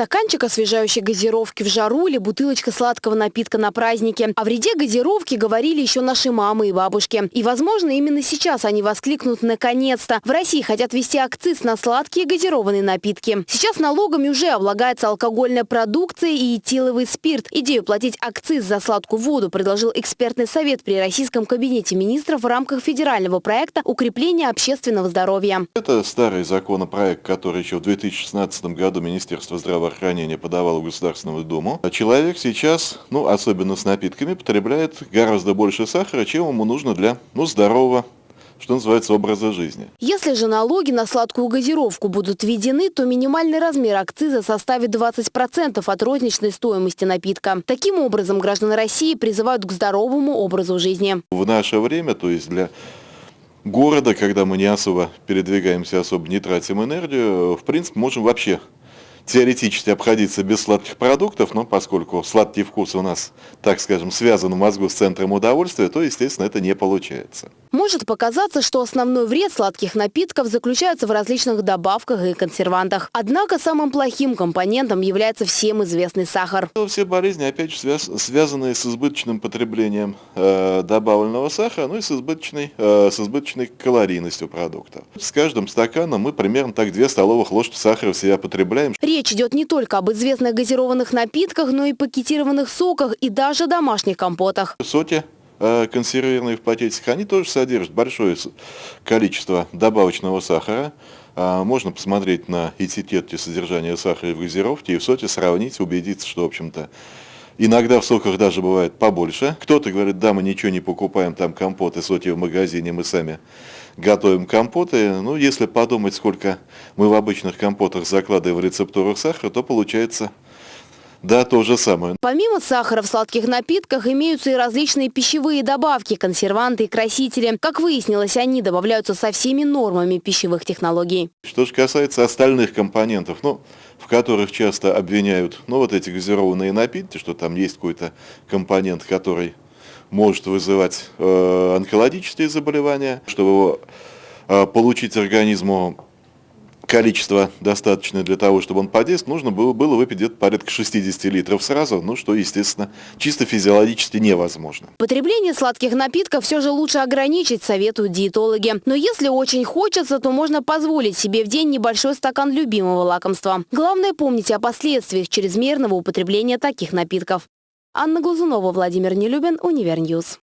Стаканчик освежающей газировки в жару или бутылочка сладкого напитка на празднике. О вреде газировки говорили еще наши мамы и бабушки. И, возможно, именно сейчас они воскликнут «наконец-то». В России хотят ввести акциз на сладкие газированные напитки. Сейчас налогами уже облагается алкогольная продукция и этиловый спирт. Идею платить акциз за сладкую воду предложил экспертный совет при Российском кабинете министров в рамках федерального проекта укрепления общественного здоровья. Это старый законопроект, который еще в 2016 году Министерство здравоохранения подавало в Государственную Думу. А человек сейчас, ну особенно с напитками, потребляет гораздо больше сахара, чем ему нужно для ну, здорового что называется, образа жизни. Если же налоги на сладкую газировку будут введены, то минимальный размер акциза составит 20% от розничной стоимости напитка. Таким образом, граждане России призывают к здоровому образу жизни. В наше время, то есть для города, когда мы не особо передвигаемся, особо не тратим энергию, в принципе, можем вообще теоретически обходиться без сладких продуктов, но поскольку сладкий вкус у нас, так скажем, связан в мозгу с центром удовольствия, то, естественно, это не получается. Может показаться, что основной вред сладких напитков заключается в различных добавках и консервантах. Однако самым плохим компонентом является всем известный сахар. Все болезни, опять же, связ связаны с избыточным потреблением э, добавленного сахара, ну и с избыточной, э, с избыточной калорийностью продукта. С каждым стаканом мы примерно так 2 столовых ложки сахара в себя потребляем. Речь идет не только об известных газированных напитках, но и пакетированных соках и даже домашних компотах. Соти э, консервированные в пакетиках, они тоже содержат большое количество добавочного сахара. А, можно посмотреть на этикетки содержания сахара в газировке и в соте сравнить, убедиться, что, в общем-то, Иногда в соках даже бывает побольше. Кто-то говорит, да, мы ничего не покупаем, там компоты, соки в магазине, мы сами готовим компоты. Ну, если подумать, сколько мы в обычных компотах закладываем в рецептурах сахара, то получается да, то же самое. Помимо сахара в сладких напитках имеются и различные пищевые добавки, консерванты и красители. Как выяснилось, они добавляются со всеми нормами пищевых технологий. Что же касается остальных компонентов, ну, в которых часто обвиняют, ну, вот эти газированные напитки, что там есть какой-то компонент, который может вызывать э, онкологические заболевания, чтобы его э, получить организму количество достаточное для того, чтобы он подействовал, нужно было, было выпить где-то порядка 60 литров сразу, ну что, естественно, чисто физиологически невозможно. Потребление сладких напитков все же лучше ограничить, советуют диетологи. Но если очень хочется, то можно позволить себе в день небольшой стакан любимого лакомства. Главное помнить о последствиях чрезмерного употребления таких напитков. Анна Глазунова, Владимир Нелюбин, Универньюз.